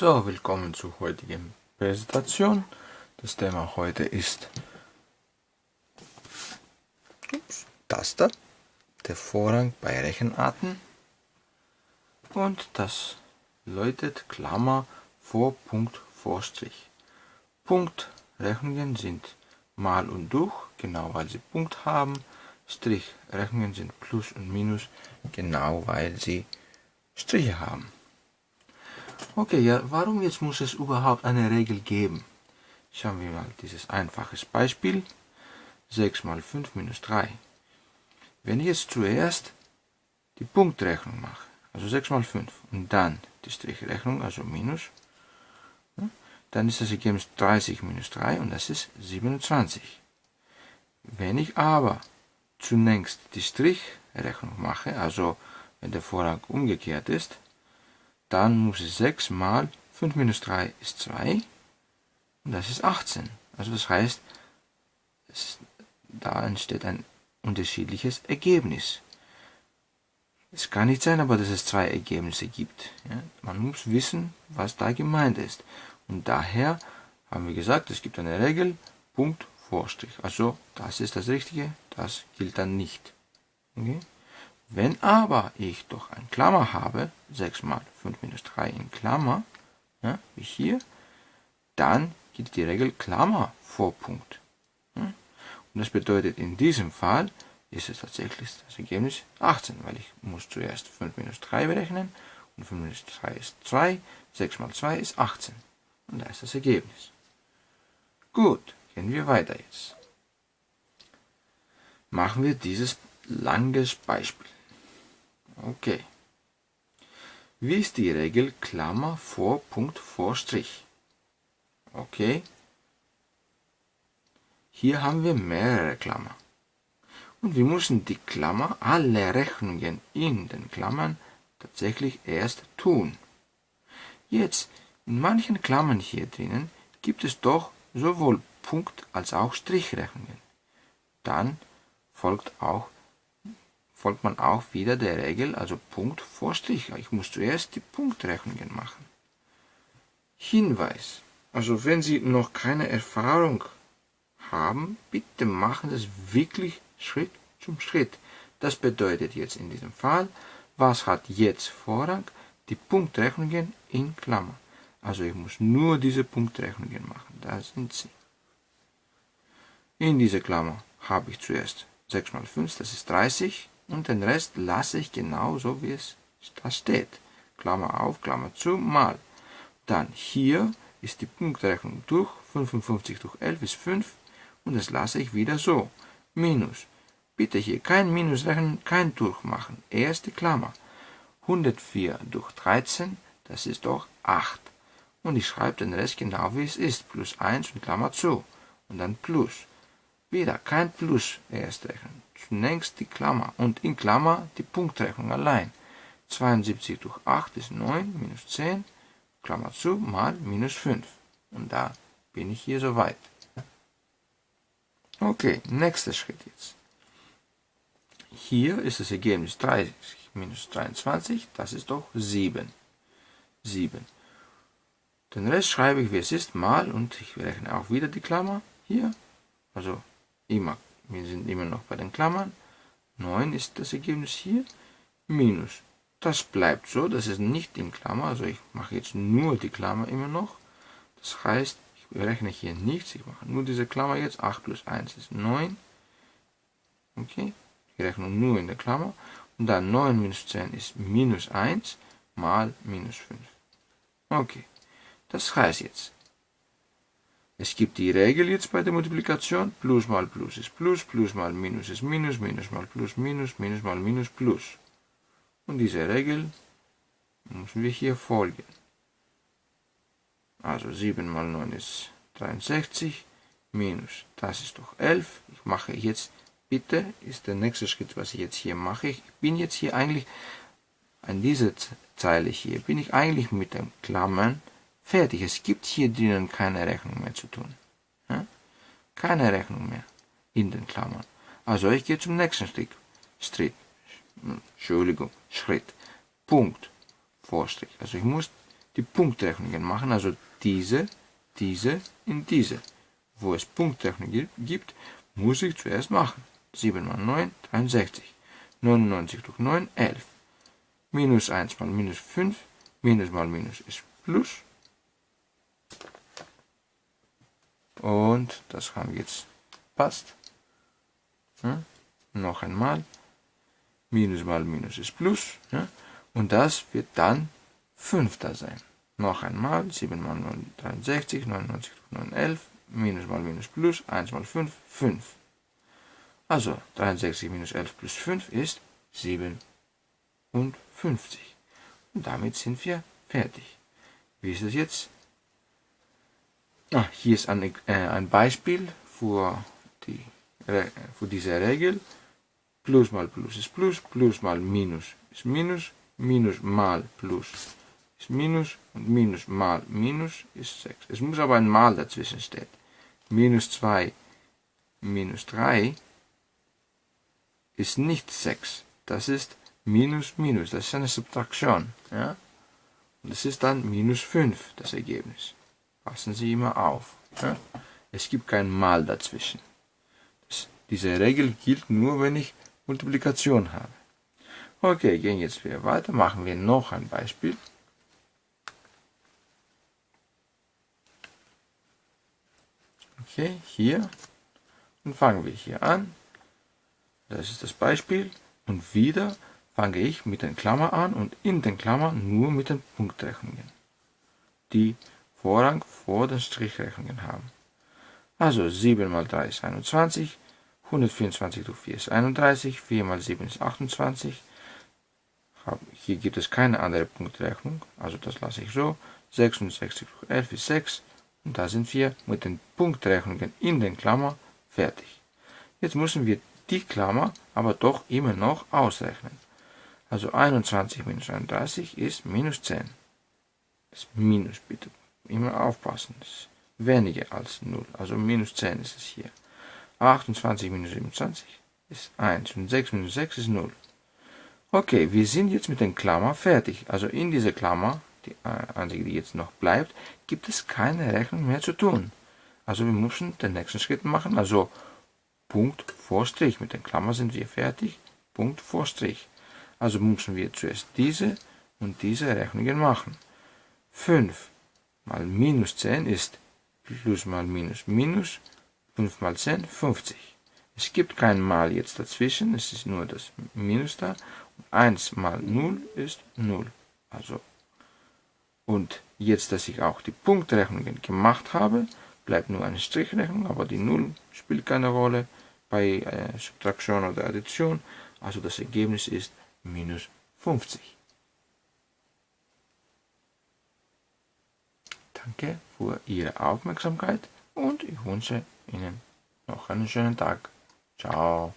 So, willkommen zur heutigen Präsentation. Das Thema heute ist ups, Taster, der Vorrang bei Rechenarten und das läutet Klammer vor Punkt vor Strich. Punktrechnungen sind mal und durch, genau weil sie Punkt haben. Strichrechnungen sind Plus und Minus, genau weil sie Striche haben. Okay, ja, warum jetzt muss es überhaupt eine Regel geben? Schauen wir mal dieses einfaches Beispiel. 6 mal 5 minus 3. Wenn ich jetzt zuerst die Punktrechnung mache, also 6 mal 5, und dann die Strichrechnung, also minus, dann ist das Ergebnis 30 minus 3 und das ist 27. Wenn ich aber zunächst die Strichrechnung mache, also wenn der Vorrang umgekehrt ist, dann muss es 6 mal 5 minus 3 ist 2 und das ist 18. Also das heißt, es, da entsteht ein unterschiedliches Ergebnis. Es kann nicht sein, aber dass es zwei Ergebnisse gibt. Ja? Man muss wissen, was da gemeint ist. Und daher haben wir gesagt, es gibt eine Regel, Punkt, Vorstrich. Also das ist das Richtige, das gilt dann nicht. Okay? Wenn aber ich doch ein Klammer habe, 6 mal 5 minus 3 in Klammer, ja, wie hier, dann gilt die Regel Klammer vor Punkt. Ja. Und das bedeutet, in diesem Fall ist es tatsächlich das Ergebnis 18, weil ich muss zuerst 5 minus 3 berechnen und 5 minus 3 ist 2, 6 mal 2 ist 18. Und da ist das Ergebnis. Gut, gehen wir weiter jetzt. Machen wir dieses langes Beispiel. Okay. Wie ist die Regel Klammer vor Punkt vor Strich? Okay. Hier haben wir mehrere Klammer. Und wir müssen die Klammer, alle Rechnungen in den Klammern tatsächlich erst tun. Jetzt, in manchen Klammern hier drinnen gibt es doch sowohl Punkt- als auch Strichrechnungen. Dann folgt auch folgt man auch wieder der Regel, also Punkt vor Strich. Ich muss zuerst die Punktrechnungen machen. Hinweis. Also wenn Sie noch keine Erfahrung haben, bitte machen es wirklich Schritt zum Schritt. Das bedeutet jetzt in diesem Fall, was hat jetzt Vorrang? Die Punktrechnungen in Klammer. Also ich muss nur diese Punktrechnungen machen. Da sind sie. In dieser Klammer habe ich zuerst 6 mal 5, das ist 30 und den Rest lasse ich genauso, wie es da steht. Klammer auf, Klammer zu, mal. Dann hier ist die Punktrechnung durch, 55 durch 11 ist 5 und das lasse ich wieder so. Minus. Bitte hier kein Minus rechnen, kein Durchmachen. Erste Klammer. 104 durch 13, das ist doch 8. Und ich schreibe den Rest genau wie es ist. Plus 1 und Klammer zu. Und dann Plus. Wieder kein Plus erst rechnen zunächst die Klammer und in Klammer die Punktrechnung allein. 72 durch 8 ist 9, minus 10, Klammer zu, mal minus 5. Und da bin ich hier soweit. Okay, nächster Schritt jetzt. Hier ist das Ergebnis 30 minus 23, das ist doch 7. 7. Den Rest schreibe ich, wie es ist, mal und ich rechne auch wieder die Klammer hier. Also immer wir sind immer noch bei den Klammern. 9 ist das Ergebnis hier. Minus. Das bleibt so, das ist nicht in Klammer. Also ich mache jetzt nur die Klammer immer noch. Das heißt, ich rechne hier nichts. Ich mache nur diese Klammer jetzt. 8 plus 1 ist 9. Okay. Ich rechne nur in der Klammer. Und dann 9 minus 10 ist minus 1 mal minus 5. Okay. Das heißt jetzt, es gibt die Regel jetzt bei der Multiplikation, plus mal plus ist plus, plus mal minus ist minus, minus mal plus minus, minus mal minus plus. Und diese Regel müssen wir hier folgen. Also 7 mal 9 ist 63, minus, das ist doch 11. Ich mache jetzt, bitte, ist der nächste Schritt, was ich jetzt hier mache. Ich bin jetzt hier eigentlich, an dieser Zeile hier, bin ich eigentlich mit den Klammern Fertig, es gibt hier drinnen keine Rechnung mehr zu tun. Ja? Keine Rechnung mehr in den Klammern. Also ich gehe zum nächsten Schritt. Schritt. Entschuldigung, Schritt. Punkt. Vorstrich. Also ich muss die Punktrechnungen machen, also diese, diese in diese. Wo es Punktrechnung gibt, muss ich zuerst machen. 7 mal 9, 63. 99 durch 9, 11. Minus 1 mal minus 5, minus mal minus ist plus. Und das haben wir jetzt passt. Ja, noch einmal. Minus mal minus ist plus. Ja, und das wird dann 5 da sein. Noch einmal, 7 mal 9, 63, 99 durch 9, 11, minus mal minus plus, 1 mal 5, 5. Also 63 minus 11 plus 5 ist 57. Und damit sind wir fertig. Wie ist das jetzt? Ah, hier ist ein, äh, ein Beispiel für, die, für diese Regel. Plus mal Plus ist Plus, Plus mal Minus ist Minus, Minus mal Plus ist Minus und Minus mal Minus ist 6. Es muss aber ein Mal dazwischen stehen. Minus 2 minus 3 ist nicht 6. Das ist minus minus. Das ist eine Subtraktion. Ja? Und das ist dann minus 5, das Ergebnis. Passen Sie immer auf. Ja? Es gibt kein Mal dazwischen. Das, diese Regel gilt nur, wenn ich Multiplikation habe. Okay, gehen jetzt wieder weiter. Machen wir noch ein Beispiel. Okay, hier. Und fangen wir hier an. Das ist das Beispiel. Und wieder fange ich mit den Klammern an und in den Klammern nur mit den Punktrechnungen, die Vorrang vor den Strichrechnungen haben. Also 7 mal 3 ist 21, 124 durch 4 ist 31, 4 mal 7 ist 28. Hier gibt es keine andere Punktrechnung, also das lasse ich so. 66 durch 11 ist 6 und da sind wir mit den Punktrechnungen in den Klammern fertig. Jetzt müssen wir die Klammer aber doch immer noch ausrechnen. Also 21 minus 31 ist minus 10. Das Minus bitte immer aufpassen. Ist weniger als 0. Also minus 10 ist es hier. 28 minus 27 ist 1 und 6 minus 6 ist 0. Okay, wir sind jetzt mit den Klammer fertig. Also in dieser Klammer, die einzige, die jetzt noch bleibt, gibt es keine Rechnung mehr zu tun. Also wir müssen den nächsten Schritt machen. Also Punkt vor Strich. Mit den Klammern sind wir fertig. Punkt vor Strich. Also müssen wir zuerst diese und diese Rechnungen machen. 5 mal minus 10 ist plus mal minus minus. 5 mal 10, 50. Es gibt kein Mal jetzt dazwischen, es ist nur das Minus da. Und 1 mal 0 ist 0. Also, und jetzt, dass ich auch die Punktrechnungen gemacht habe, bleibt nur eine Strichrechnung, aber die 0 spielt keine Rolle bei äh, Subtraktion oder Addition. Also das Ergebnis ist minus 50. Danke für Ihre Aufmerksamkeit und ich wünsche Ihnen noch einen schönen Tag. Ciao.